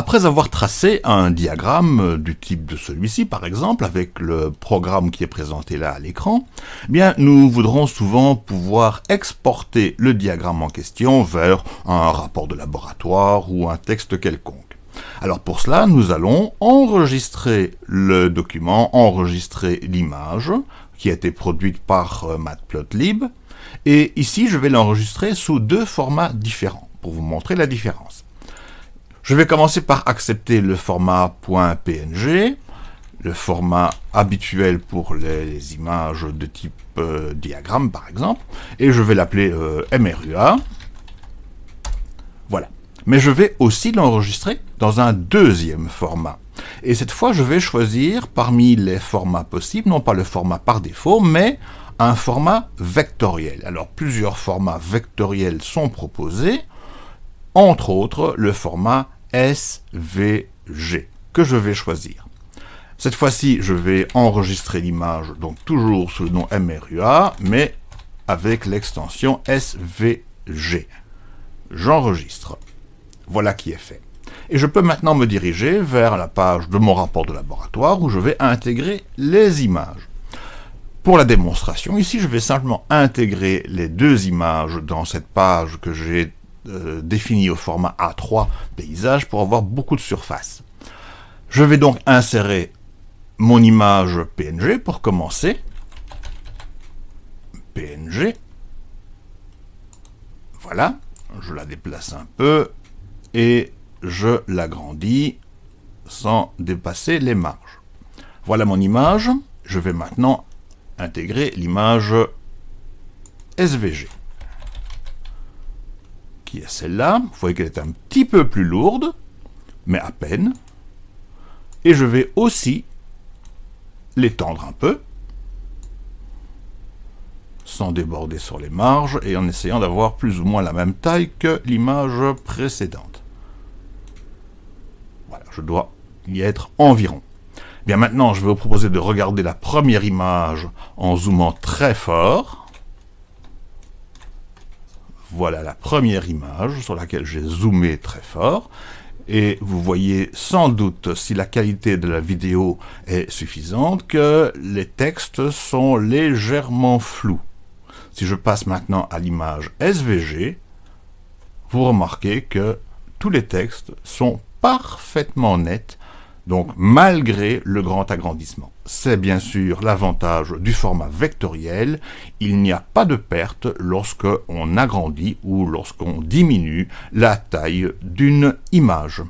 Après avoir tracé un diagramme du type de celui-ci, par exemple, avec le programme qui est présenté là à l'écran, eh nous voudrons souvent pouvoir exporter le diagramme en question vers un rapport de laboratoire ou un texte quelconque. Alors pour cela, nous allons enregistrer le document, enregistrer l'image qui a été produite par euh, Matplotlib, et ici je vais l'enregistrer sous deux formats différents pour vous montrer la différence. Je vais commencer par accepter le format .png, le format habituel pour les, images de type euh, diagramme par exemple, et je vais l'appeler euh, MRUA. Voilà. Mais je vais aussi l'enregistrer dans un deuxième format. Et cette fois, je vais choisir parmi les formats possibles, non pas le format par défaut, mais un format vectoriel. Alors, plusieurs formats vectoriels sont proposés, entre autres le format SVG que je vais choisir. Cette fois-ci, je vais enregistrer l'image, donc toujours sous le nom MRUA, mais avec l'extension SVG. J'enregistre. Voilà qui est fait. Et je peux maintenant me diriger vers la page de mon rapport de laboratoire où je vais intégrer les images. Pour la démonstration, ici, je vais simplement intégrer les deux images dans cette page que j'ai euh, défini au format A3 paysage pour avoir beaucoup de surface. Je vais donc insérer mon image PNG pour commencer. PNG. Voilà, je la déplace un peu et je l'agrandis sans dépasser les marges. Voilà mon image. Je vais maintenant intégrer l'image SVG qui est celle-là. Vous voyez qu'elle est un petit peu plus lourde, mais à peine. Et je vais aussi l'étendre un peu, sans déborder sur les marges, et en essayant d'avoir plus ou moins la même taille que l'image précédente. Voilà, je dois y être environ. Bien maintenant, je vais vous proposer de regarder la première image en zoomant très fort. Voilà la première image sur laquelle j'ai zoomé très fort. Et vous voyez sans doute, si la qualité de la vidéo est suffisante, que les textes sont légèrement flous. Si je passe maintenant à l'image SVG, vous remarquez que tous les textes sont parfaitement nets donc malgré le grand agrandissement. C'est bien sûr l'avantage du format vectoriel, il n'y a pas de perte lorsque on agrandit ou lorsqu'on diminue la taille d'une image.